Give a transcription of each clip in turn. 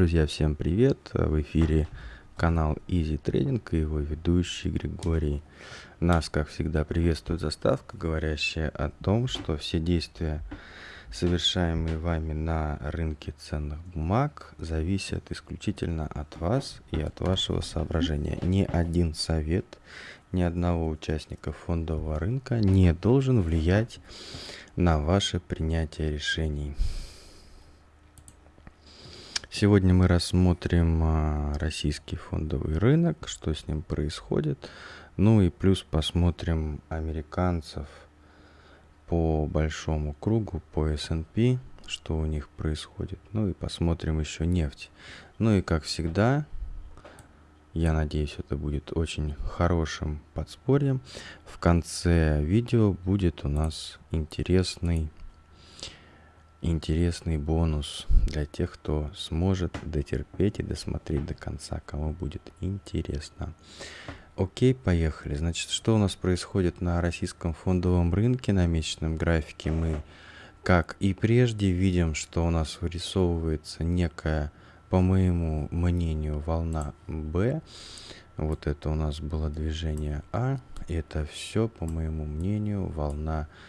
Друзья, всем привет! В эфире канал Easy Trading и его ведущий Григорий. Нас, как всегда, приветствует заставка, говорящая о том, что все действия, совершаемые вами на рынке ценных бумаг, зависят исключительно от вас и от вашего соображения. Ни один совет ни одного участника фондового рынка не должен влиять на ваше принятие решений. Сегодня мы рассмотрим а, российский фондовый рынок, что с ним происходит. Ну и плюс посмотрим американцев по большому кругу, по S&P, что у них происходит. Ну и посмотрим еще нефть. Ну и как всегда, я надеюсь, это будет очень хорошим подспорьем. В конце видео будет у нас интересный интересный бонус для тех, кто сможет дотерпеть и досмотреть до конца, кому будет интересно. Окей, поехали. Значит, что у нас происходит на российском фондовом рынке на месячном графике? Мы, как и прежде, видим, что у нас вырисовывается некая, по моему мнению, волна B. Вот это у нас было движение А. Это все, по моему мнению, волна B,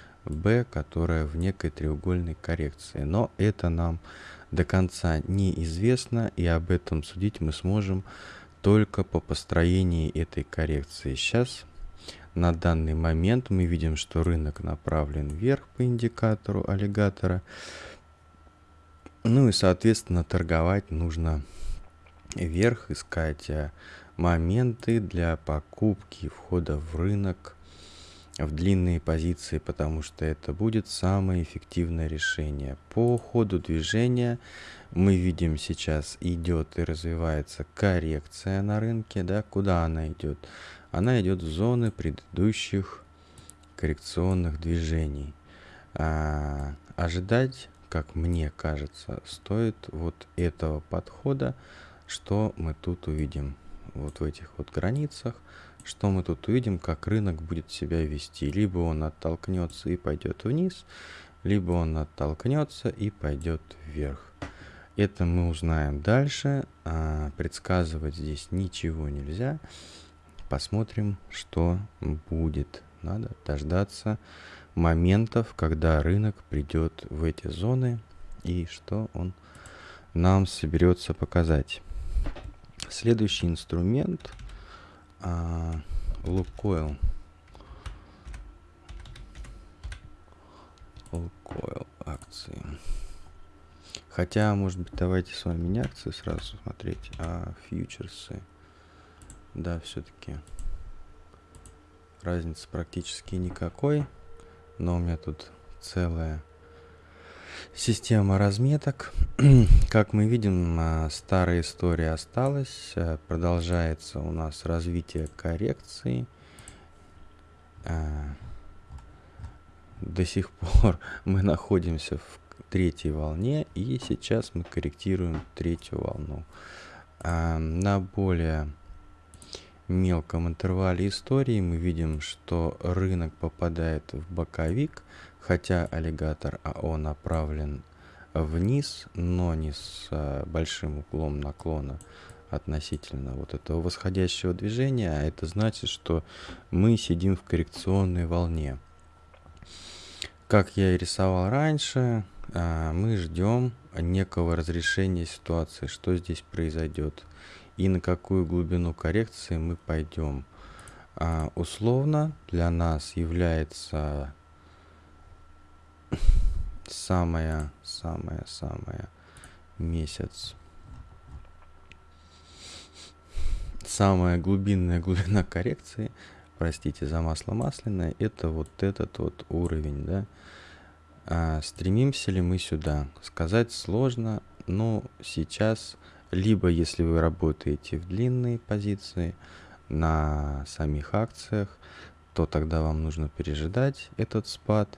которая в некой треугольной коррекции. Но это нам до конца неизвестно, и об этом судить мы сможем только по построении этой коррекции. Сейчас, на данный момент, мы видим, что рынок направлен вверх по индикатору аллигатора. Ну и, соответственно, торговать нужно вверх, искать э, моменты для покупки, входа в рынок – в длинные позиции, потому что это будет самое эффективное решение. По ходу движения мы видим сейчас идет и развивается коррекция на рынке. Да? Куда она идет? Она идет в зоны предыдущих коррекционных движений. А, ожидать, как мне кажется, стоит вот этого подхода, что мы тут увидим вот в этих вот границах что мы тут увидим, как рынок будет себя вести. Либо он оттолкнется и пойдет вниз, либо он оттолкнется и пойдет вверх. Это мы узнаем дальше. А, предсказывать здесь ничего нельзя. Посмотрим, что будет. Надо дождаться моментов, когда рынок придет в эти зоны и что он нам соберется показать. Следующий инструмент – а, Лукойл. Лукойл акции. Хотя, может быть, давайте с вами не акции сразу смотреть, а фьючерсы. Да, все-таки разницы практически никакой. Но у меня тут целая Система разметок. Как мы видим, а, старая история осталась. А, продолжается у нас развитие коррекции. А, до сих пор мы находимся в третьей волне, и сейчас мы корректируем третью волну. На более мелком интервале истории мы видим, что рынок попадает в боковик, хотя аллигатор АО направлен вниз, но не с а, большим углом наклона относительно вот этого восходящего движения, а это значит, что мы сидим в коррекционной волне. Как я и рисовал раньше, а, мы ждем некого разрешения ситуации, что здесь произойдет и на какую глубину коррекции мы пойдем. А, условно для нас является самая, самая, самая месяц. Самая глубинная глубина коррекции, простите за масло масляное, это вот этот вот уровень, да. А, стремимся ли мы сюда? Сказать сложно, но сейчас, либо если вы работаете в длинные позиции на самих акциях, то тогда вам нужно пережидать этот спад.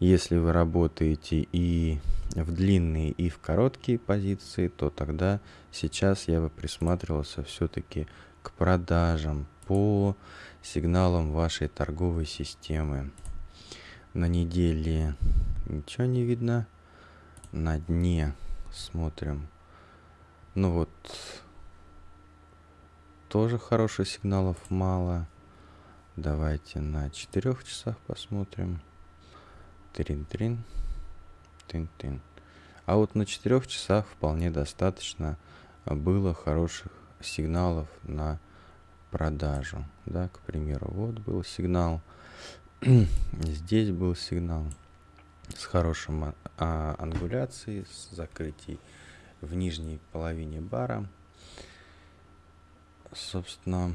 Если вы работаете и в длинные, и в короткие позиции, то тогда сейчас я бы присматривался все-таки к продажам по сигналам вашей торговой системы. На неделе ничего не видно. На дне смотрим Ну вот, тоже хороших сигналов мало. Давайте на 4 часах посмотрим. Трин-трин. Тын-тын. А вот на 4 часах вполне достаточно было хороших сигналов на продажу. Да, к примеру, вот был сигнал. Здесь был сигнал с хорошим а, а, ангуляцией, с закрытием в нижней половине бара. Собственно,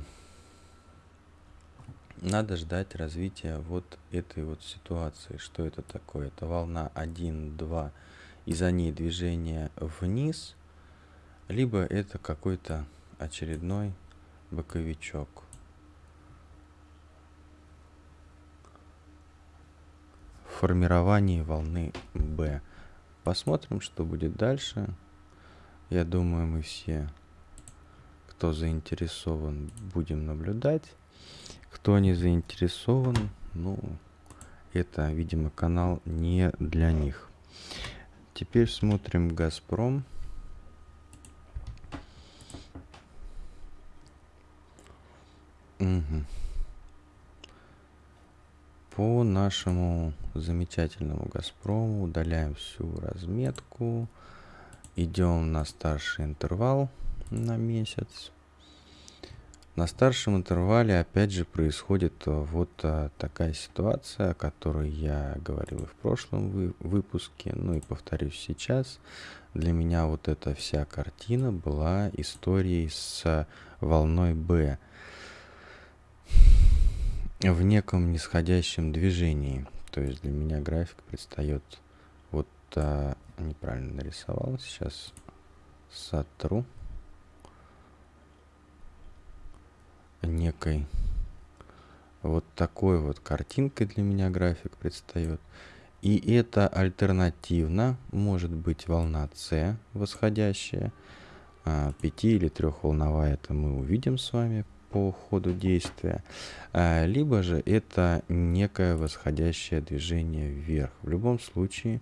надо ждать развития вот этой вот ситуации. Что это такое? Это волна 1, 2, и за ней движение вниз, либо это какой-то очередной боковичок. Формирование волны B. Посмотрим, что будет дальше. Я думаю, мы все, кто заинтересован, будем наблюдать. Кто не заинтересован, ну, это, видимо, канал не для них. Теперь смотрим «Газпром». Угу. По нашему замечательному «Газпрому» удаляем всю разметку. Идем на старший интервал на месяц. На старшем интервале опять же происходит э, вот а, такая ситуация, о которой я говорил и в прошлом вы, выпуске, ну и повторюсь сейчас. Для меня вот эта вся картина была историей с волной Б в неком нисходящем движении. То есть для меня график предстает вот неправильно нарисовал. Сейчас сотру. Некой вот такой вот картинкой для меня график предстает. И это альтернативно может быть волна С восходящая, а, пяти или трехволновая, это мы увидим с вами по ходу действия, а, либо же это некое восходящее движение вверх. В любом случае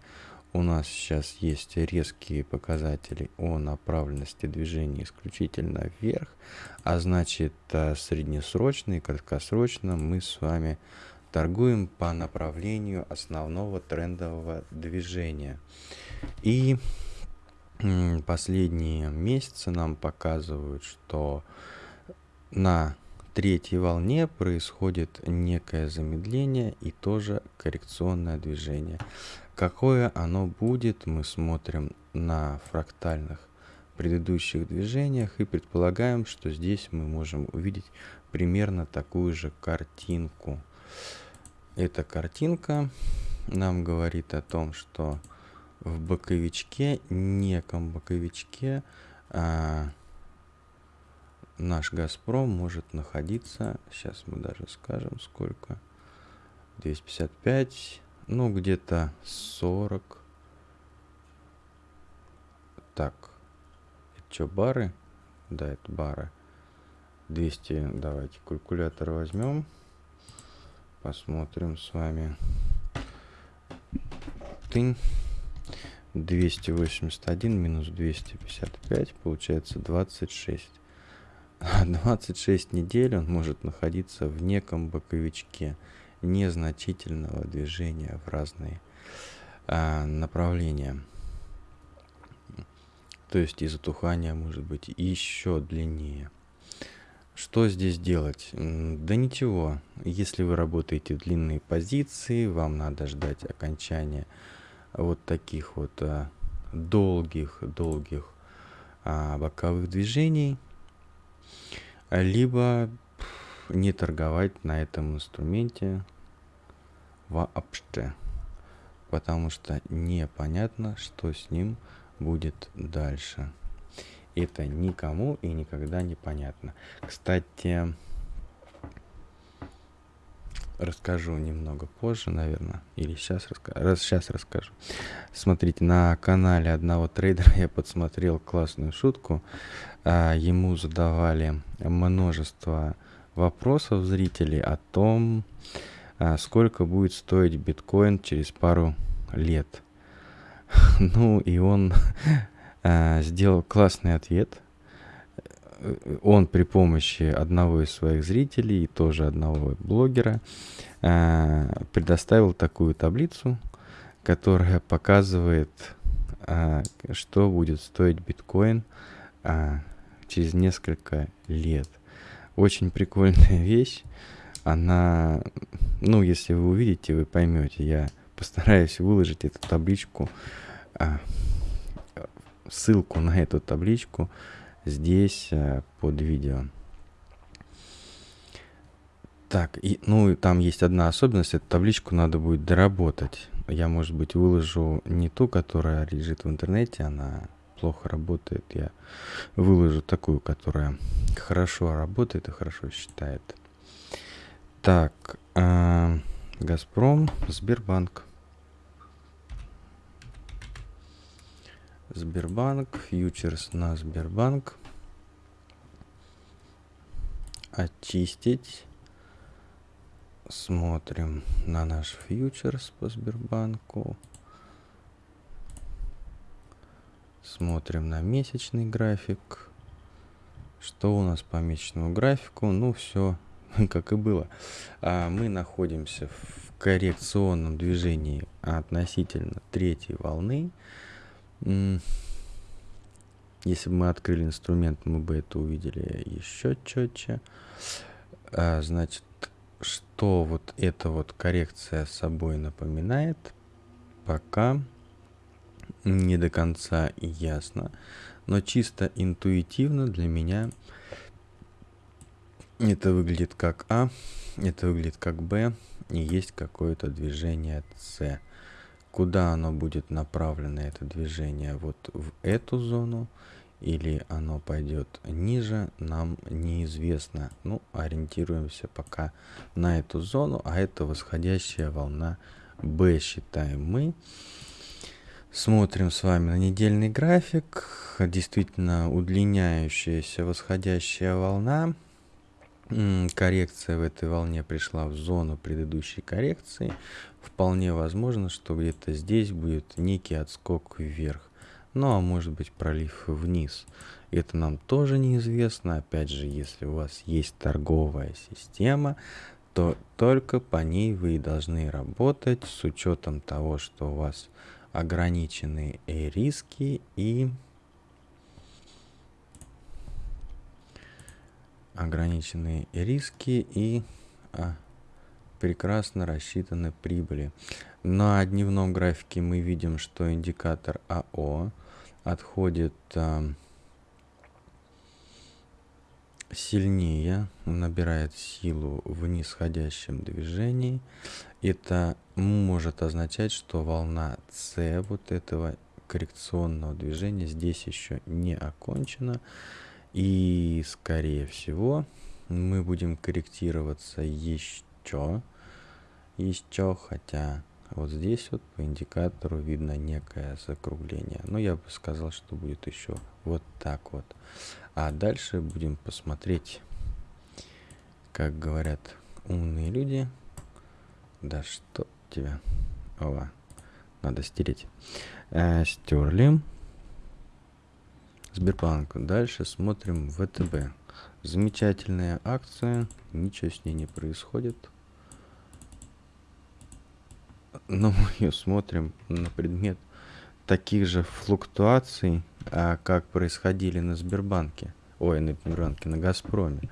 у нас сейчас есть резкие показатели о направленности движения исключительно вверх, а значит э, среднесрочно и краткосрочно мы с вами торгуем по направлению основного трендового движения. И последние месяцы нам показывают, что на третьей волне происходит некое замедление и тоже коррекционное движение. Какое оно будет, мы смотрим на фрактальных предыдущих движениях и предполагаем, что здесь мы можем увидеть примерно такую же картинку. Эта картинка нам говорит о том, что в боковичке, неком боковичке, а, наш Газпром может находиться, сейчас мы даже скажем сколько, 255 ну, где-то 40. Так. Это что, бары? Да, это бары. 200. Давайте калькулятор возьмем. Посмотрим с вами. Тынь. 281 минус 255 получается 26. 26 недель он может находиться в неком боковичке незначительного движения в разные а, направления. То есть и затухание может быть еще длиннее. Что здесь делать? Да ничего. Если вы работаете в длинные позиции, вам надо ждать окончания вот таких вот а, долгих, долгих а, боковых движений. Либо не торговать на этом инструменте вообще. Потому что непонятно, что с ним будет дальше. Это никому и никогда не понятно. Кстати, расскажу немного позже, наверное, или сейчас, раска... Раз, сейчас расскажу. Смотрите, на канале одного трейдера я подсмотрел классную шутку. А, ему задавали множество вопросов зрителей о том, сколько будет стоить биткоин через пару лет. Ну и он э, сделал классный ответ. Э, он при помощи одного из своих зрителей и тоже одного блогера э, предоставил такую таблицу, которая показывает, что будет стоить биткоин через несколько лет. Очень прикольная вещь. Она, ну, если вы увидите, вы поймете. Я постараюсь выложить эту табличку, а, ссылку на эту табличку здесь а, под видео. Так, и, ну, там есть одна особенность, эту табличку надо будет доработать. Я, может быть, выложу не ту, которая лежит в интернете, она плохо работает. Я выложу такую, которая хорошо работает и хорошо считает. Так, э, Газпром, Сбербанк. Сбербанк, фьючерс на Сбербанк. Очистить. Смотрим на наш фьючерс по Сбербанку. Смотрим на месячный график. Что у нас по месячному графику? Ну, все как и было. А мы находимся в коррекционном движении относительно третьей волны. Если бы мы открыли инструмент, мы бы это увидели еще четче. А, значит, что вот эта вот коррекция собой напоминает, пока не до конца ясно. Но чисто интуитивно для меня это выглядит как А, это выглядит как Б, и есть какое-то движение С. Куда оно будет направлено, это движение? Вот в эту зону или оно пойдет ниже, нам неизвестно. Ну, ориентируемся пока на эту зону, а это восходящая волна B считаем мы. Смотрим с вами на недельный график. Действительно удлиняющаяся восходящая волна коррекция в этой волне пришла в зону предыдущей коррекции, вполне возможно, что где-то здесь будет некий отскок вверх. Ну а может быть пролив вниз. Это нам тоже неизвестно. Опять же, если у вас есть торговая система, то только по ней вы должны работать с учетом того, что у вас ограниченные риски и ограниченные риски и а, прекрасно рассчитаны прибыли. На дневном графике мы видим, что индикатор АО отходит а, сильнее, набирает силу в нисходящем движении. Это может означать, что волна С вот этого коррекционного движения здесь еще не окончена. И, скорее всего, мы будем корректироваться еще, еще, хотя вот здесь вот по индикатору видно некое закругление. Но я бы сказал, что будет еще вот так вот. А дальше будем посмотреть, как говорят умные люди. Да что тебя? Ова, надо стереть. Э, стерли. Сбербанк. Дальше смотрим ВТБ. Замечательная акция, ничего с ней не происходит. Но мы ее смотрим на предмет таких же флуктуаций, а, как происходили на Сбербанке. Ой, на Сбербанке, на Газпроме.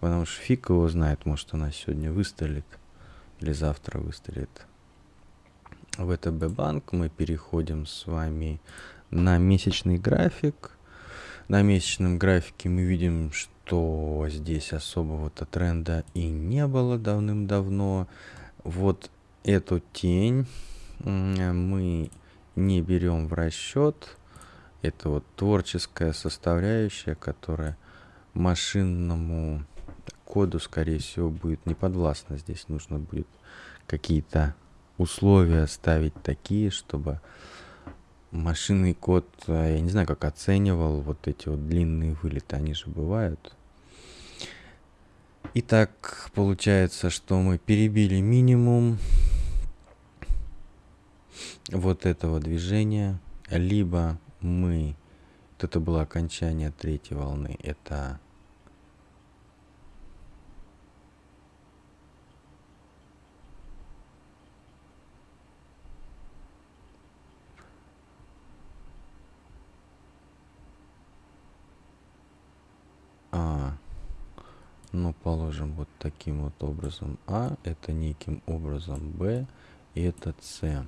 Потому что фиг его знает, может она сегодня выстрелит или завтра выстрелит. ВТБ банк мы переходим с вами на месячный график на месячном графике мы видим, что здесь особого-то тренда и не было давным-давно. Вот эту тень мы не берем в расчет. Это вот творческая составляющая, которая машинному коду, скорее всего, будет не подвластна. Здесь нужно будет какие-то условия ставить такие, чтобы машинный код, а, я не знаю, как оценивал вот эти вот длинные вылеты, они же бывают. Итак, получается, что мы перебили минимум вот этого движения, либо мы Вот это было окончание третьей волны. Это А, ну, положим вот таким вот образом А, это неким образом Б, и это С.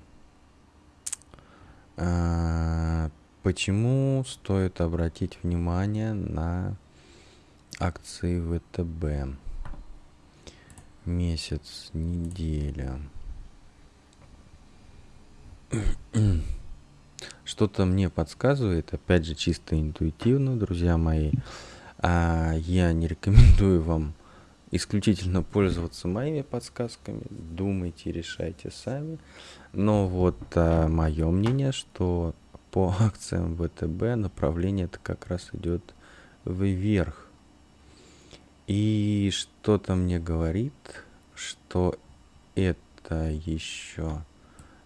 А, почему стоит обратить внимание на акции ВТБ? Месяц, неделя. Что-то мне подсказывает, опять же, чисто интуитивно, друзья мои, а я не рекомендую вам исключительно пользоваться моими подсказками. Думайте, решайте сами. Но вот а, мое мнение, что по акциям ВТБ направление это как раз идет вверх. И что-то мне говорит, что это еще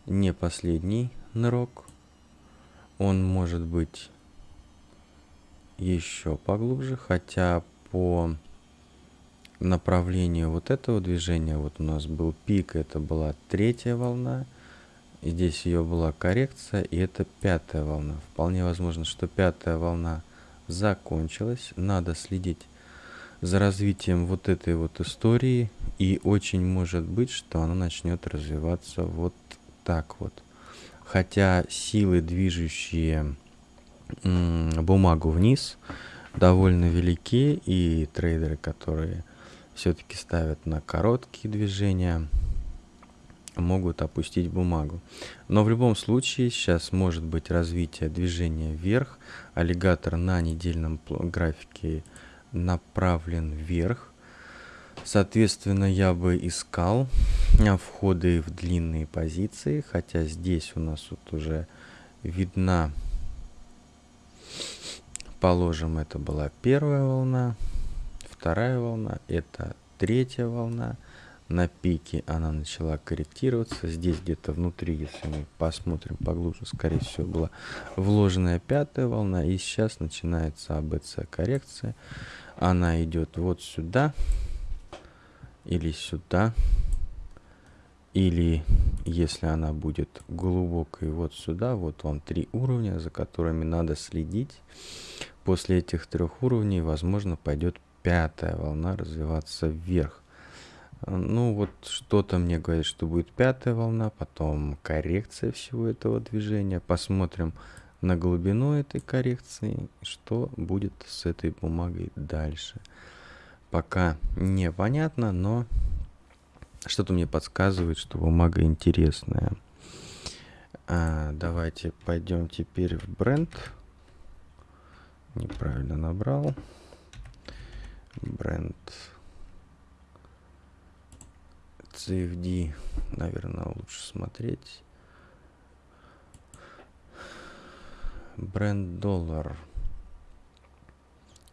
не последний нырок. Он может быть еще поглубже, хотя по направлению вот этого движения, вот у нас был пик, это была третья волна, здесь ее была коррекция, и это пятая волна. Вполне возможно, что пятая волна закончилась, надо следить за развитием вот этой вот истории, и очень может быть, что она начнет развиваться вот так вот. Хотя силы, движущие бумагу вниз довольно велики, и трейдеры, которые все-таки ставят на короткие движения, могут опустить бумагу. Но в любом случае сейчас может быть развитие движения вверх. Аллигатор на недельном графике направлен вверх. Соответственно, я бы искал входы в длинные позиции, хотя здесь у нас вот уже видна Положим, это была первая волна, вторая волна, это третья волна. На пике она начала корректироваться. Здесь где-то внутри, если мы посмотрим поглубже, скорее всего, была вложенная пятая волна. И сейчас начинается АБЦ коррекция. Она идет вот сюда или сюда. Или если она будет глубокой вот сюда, вот вам три уровня, за которыми надо следить. После этих трех уровней, возможно, пойдет пятая волна развиваться вверх. Ну вот что-то мне говорит, что будет пятая волна, потом коррекция всего этого движения. Посмотрим на глубину этой коррекции, что будет с этой бумагой дальше. Пока непонятно, но что-то мне подсказывает, что бумага интересная. А, давайте пойдем теперь в бренд. Неправильно набрал. Бренд. CFD, наверное, лучше смотреть. Бренд доллар.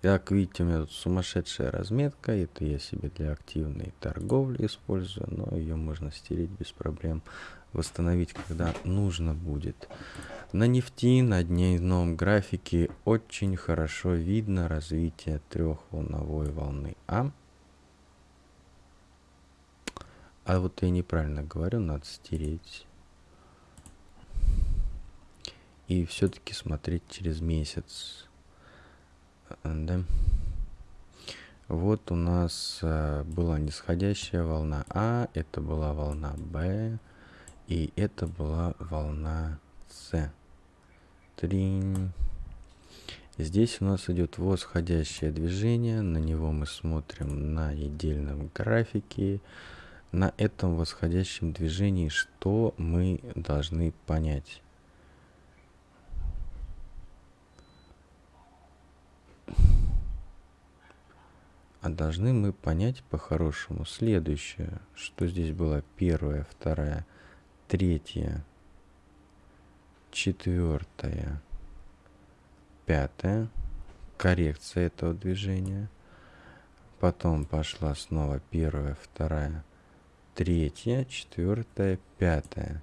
Как видите, у меня тут сумасшедшая разметка. Это я себе для активной торговли использую, но ее можно стереть без проблем. Восстановить, когда нужно будет. На нефти на дневном графике очень хорошо видно развитие трехволновой волны А. А вот я неправильно говорю, надо стереть. И все-таки смотреть через месяц да. Вот у нас а, была нисходящая волна А, это была волна Б, и это была волна С. Тринь. Здесь у нас идет восходящее движение, на него мы смотрим на недельном графике. На этом восходящем движении что мы должны понять? А должны мы понять по-хорошему следующее, что здесь была первая, вторая, третья, четвертая, пятая, коррекция этого движения. Потом пошла снова первая, вторая, третья, четвертая, пятая.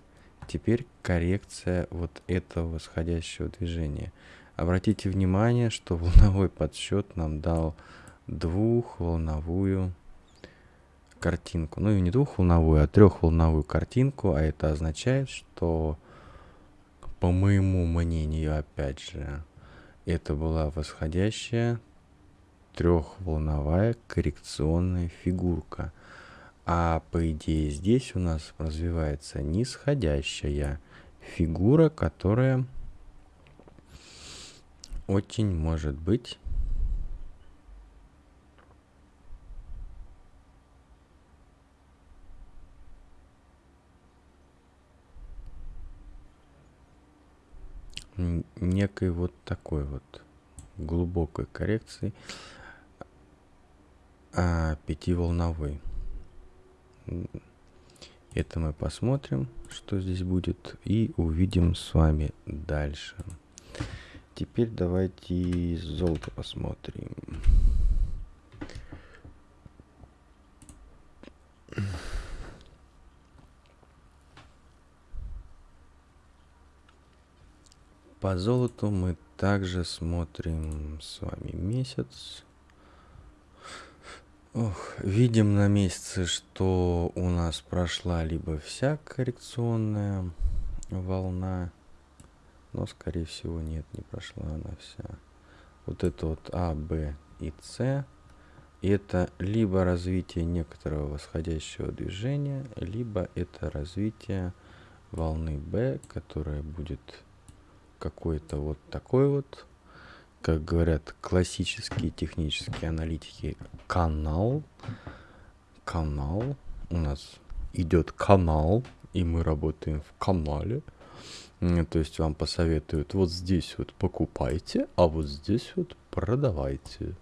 Теперь коррекция вот этого восходящего движения. Обратите внимание, что волновой подсчет нам дал двухволновую картинку. Ну и не двухволновую, а трехволновую картинку. А это означает, что, по моему мнению, опять же, это была восходящая трехволновая коррекционная фигурка. А по идее здесь у нас развивается нисходящая фигура, которая очень может быть некой вот такой вот глубокой коррекции а, пятиволновой. Это мы посмотрим, что здесь будет, и увидим с вами дальше. Теперь давайте золото посмотрим. По золоту мы также смотрим с вами месяц. Ох, видим на месяце, что у нас прошла либо вся коррекционная волна, но скорее всего нет, не прошла она вся. Вот это вот А, Б и С, это либо развитие некоторого восходящего движения, либо это развитие волны Б, которая будет какой-то вот такой вот как говорят классические технические аналитики, канал. Канал. У нас идет канал, и мы работаем в канале. То есть вам посоветуют вот здесь вот покупайте, а вот здесь вот продавайте.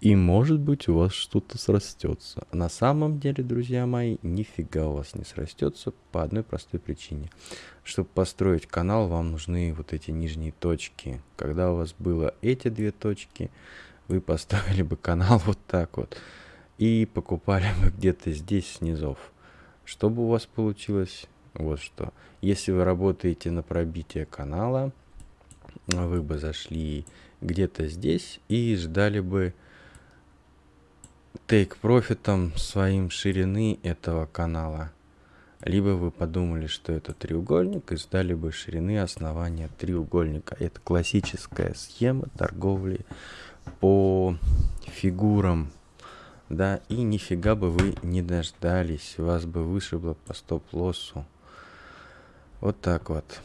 И может быть у вас что-то срастется. На самом деле, друзья мои, нифига у вас не срастется по одной простой причине. Чтобы построить канал, вам нужны вот эти нижние точки. Когда у вас было эти две точки, вы построили бы канал вот так вот. И покупали бы где-то здесь снизов. Чтобы у вас получилось вот что. Если вы работаете на пробитие канала, вы бы зашли где-то здесь и ждали бы take профитом своим ширины этого канала. Либо вы подумали, что это треугольник и ждали бы ширины основания треугольника. Это классическая схема торговли по фигурам. Да, и нифига бы вы не дождались, вас бы вышибло по стоп-лоссу. Вот так вот.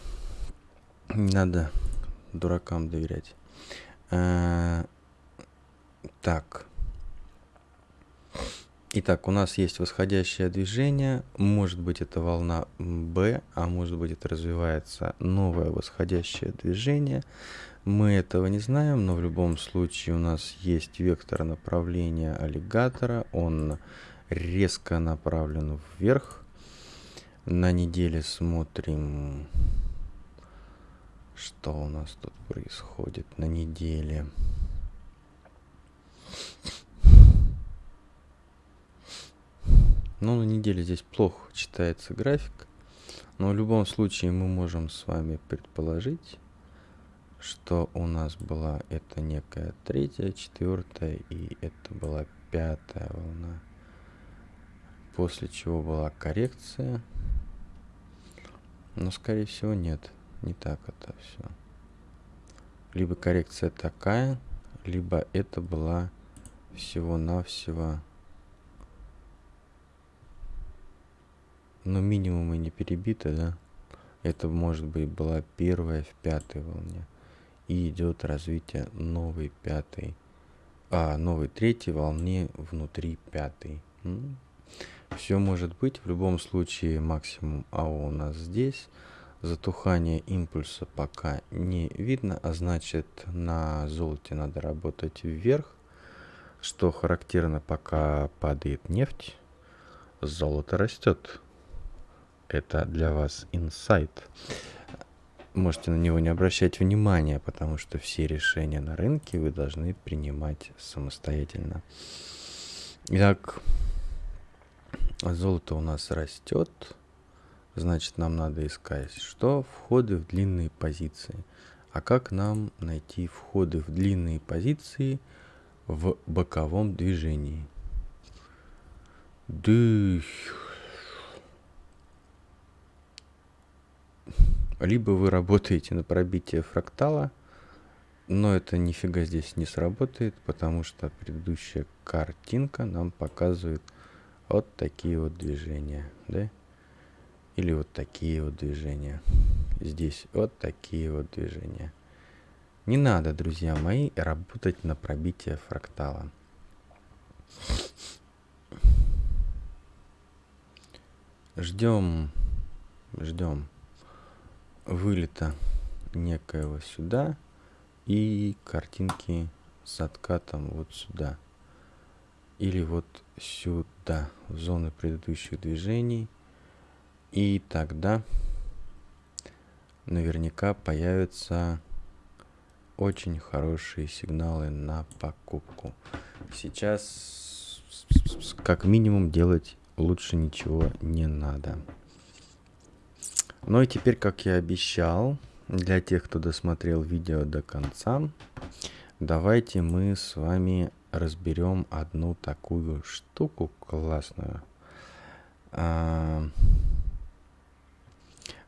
Надо дуракам доверять. А, так. Итак, у нас есть восходящее движение, может быть это волна B, а может быть это развивается новое восходящее движение. Мы этого не знаем, но в любом случае у нас есть вектор направления аллигатора, он резко направлен вверх. На неделе смотрим, что у нас тут происходит на неделе. Но на неделе здесь плохо читается график. Но в любом случае мы можем с вами предположить, что у нас была это некая третья, четвертая и это была пятая волна. После чего была коррекция. Но скорее всего нет, не так это все. Либо коррекция такая, либо это была всего-навсего Но минимум и не перебита, да? Это может быть была первая в пятой волне. И идет развитие новой пятой, а новой третьей волне внутри пятой. Все может быть. В любом случае максимум АО у нас здесь. Затухание импульса пока не видно, а значит на золоте надо работать вверх. Что характерно, пока падает нефть, золото растет это для вас инсайт. Можете на него не обращать внимания, потому что все решения на рынке вы должны принимать самостоятельно. Итак, золото у нас растет. Значит, нам надо искать, что входы в длинные позиции. А как нам найти входы в длинные позиции в боковом движении? Дых. Либо вы работаете на пробитие фрактала, но это нифига здесь не сработает, потому что предыдущая картинка нам показывает вот такие вот движения, да? Или вот такие вот движения. Здесь вот такие вот движения. Не надо, друзья мои, работать на пробитие фрактала. Ждем, ждем вылета некоего сюда и картинки с откатом вот сюда. Или вот сюда, в зоны предыдущих движений. И тогда наверняка появятся очень хорошие сигналы на покупку. Сейчас как минимум делать лучше ничего не надо. Ну и теперь, как я обещал, для тех, кто досмотрел видео до конца, давайте мы с вами разберем одну такую штуку классную. А,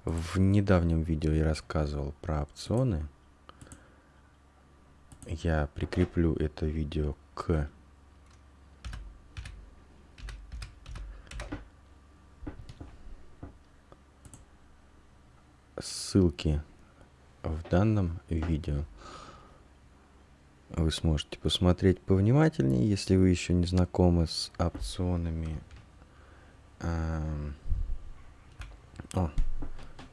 в недавнем видео я рассказывал про опционы. Я прикреплю это видео к ссылке в данном видео. Вы сможете посмотреть повнимательнее, если вы еще не знакомы с опционами. О,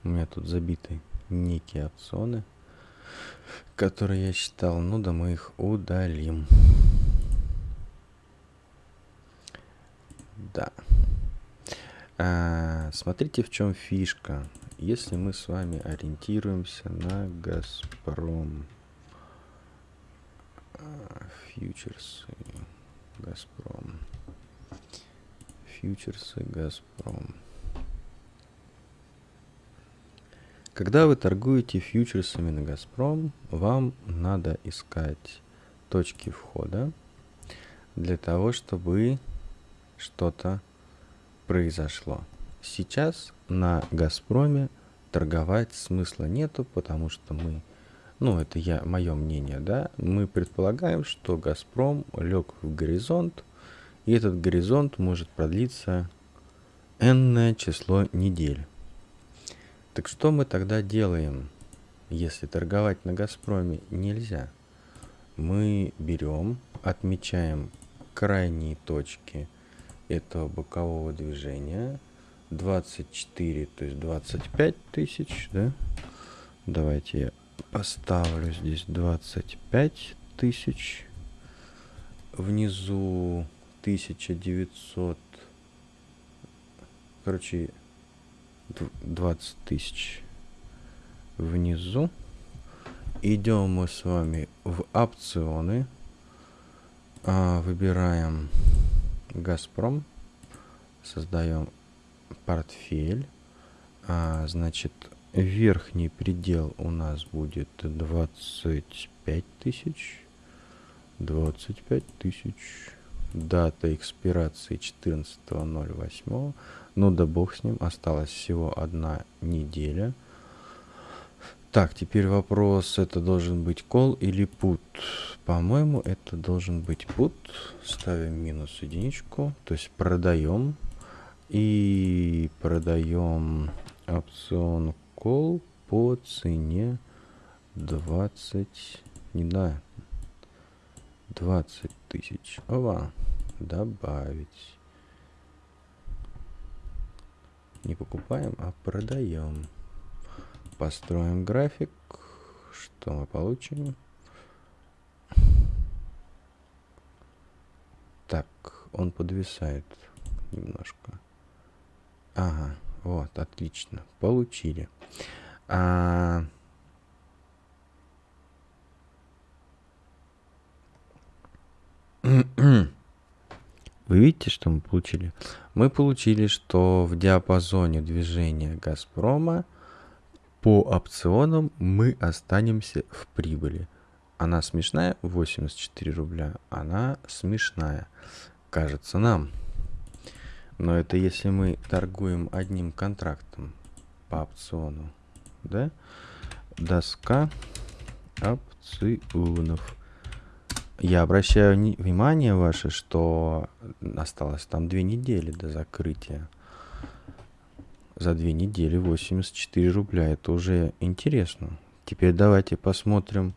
у меня тут забиты некие опционы, которые я считал. Ну да мы их удалим. Да. А, смотрите, в чем фишка. Если мы с вами ориентируемся на Газпром, фьючерсы, Газпром, фьючерсы, Газпром. Когда вы торгуете фьючерсами на Газпром, вам надо искать точки входа для того, чтобы что-то произошло. Сейчас на Газпроме торговать смысла нету, потому что мы, ну это я, мое мнение, да, мы предполагаем, что Газпром лег в горизонт, и этот горизонт может продлиться энное число недель. Так что мы тогда делаем, если торговать на Газпроме нельзя? Мы берем, отмечаем крайние точки этого бокового движения – 24, то есть 25 тысяч, да? Давайте я поставлю здесь 25 тысяч. Внизу 1900, короче, 20 тысяч внизу. Идем мы с вами в опционы. А, выбираем Газпром. Создаем портфель. А, значит, верхний предел у нас будет 25 тысяч. 25 тысяч. Дата экспирации 14.08. Ну да бог с ним. Осталась всего одна неделя. Так, теперь вопрос, это должен быть кол или put? По-моему, это должен быть put. Ставим минус единичку, то есть продаем и продаем опцион call по цене 20 не да 20 тысяч. Ова добавить. Не покупаем а продаем. Построим график. Что мы получим? Так он подвисает немножко. Ага, вот, отлично. Получили. А... Вы видите, что мы получили? Мы получили, что в диапазоне движения Газпрома по опционам мы останемся в прибыли. Она смешная? 84 рубля. Она смешная. Кажется нам. Но это если мы торгуем одним контрактом по опциону. Да? Доска опционов. Я обращаю внимание ваше, что осталось там две недели до закрытия. За две недели 84 рубля. Это уже интересно. Теперь давайте посмотрим,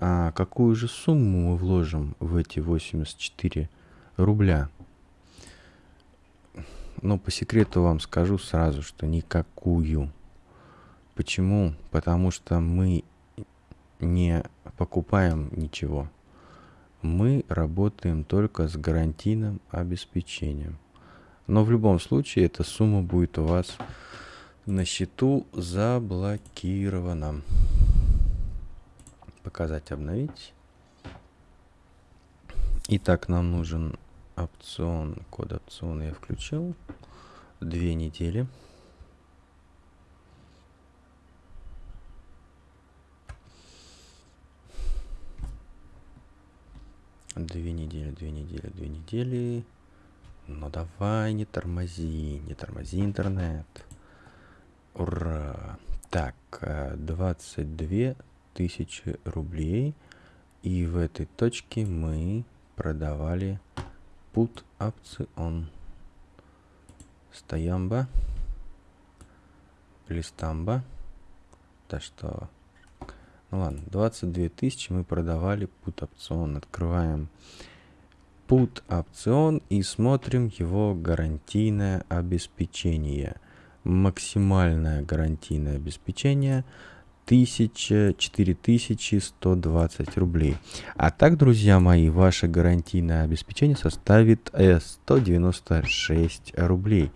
а какую же сумму мы вложим в эти 84 рубля. Но по секрету вам скажу сразу, что никакую. Почему? Потому что мы не покупаем ничего мы работаем только с гарантийным обеспечением. Но в любом случае эта сумма будет у вас на счету заблокирована. Показать, обновить. Итак, нам нужен опцион, код опциона я включил. Две недели. Две недели, две недели, две недели. Ну давай, не тормози, не тормози интернет. Ура! Так, 22 э, тысячи рублей. И в этой точке мы продавали put опцион. Стоямба. Листамба. Да что ну ладно, 22 тысячи мы продавали put опцион. Открываем put опцион и смотрим его гарантийное обеспечение. Максимальное гарантийное обеспечение 1000, 4120 рублей. А так, друзья мои, ваше гарантийное обеспечение составит 196 рублей.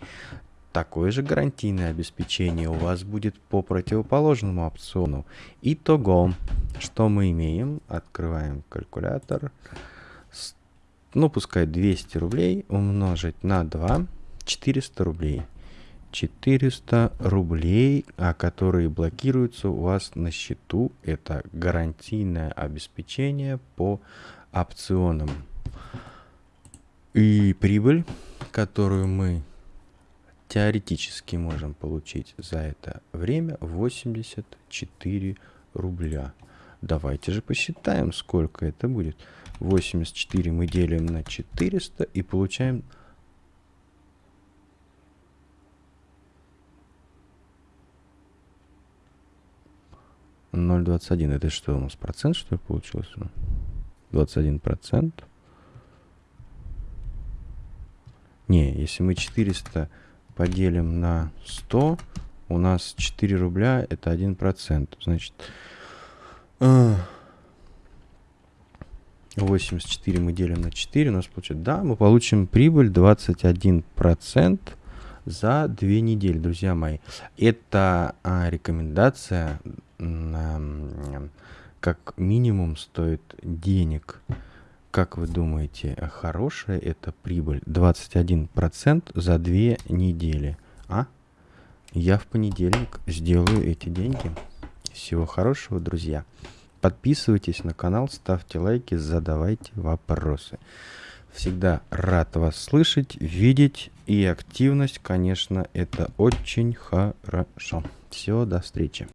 Такое же гарантийное обеспечение у вас будет по противоположному опциону. Итого, что мы имеем? Открываем калькулятор. Ну, пускай 200 рублей умножить на 2, 400 рублей. 400 рублей, а которые блокируются у вас на счету. Это гарантийное обеспечение по опционам. И прибыль, которую мы теоретически можем получить за это время 84 рубля. Давайте же посчитаем, сколько это будет. 84 мы делим на 400 и получаем... Ноль двадцать один. Это что у нас процент что ли получился? Двадцать один процент. Не, если мы 400 поделим на 100, у нас 4 рубля, это 1%. Значит, 84 мы делим на 4, у нас получится, да, мы получим прибыль 21% за 2 недели, друзья мои. Это а, рекомендация, а, как минимум стоит денег как вы думаете, хорошая это прибыль? 21% за две недели. А? Я в понедельник сделаю эти деньги. Всего хорошего, друзья. Подписывайтесь на канал, ставьте лайки, задавайте вопросы. Всегда рад вас слышать, видеть. И активность, конечно, это очень хорошо. Все, до встречи.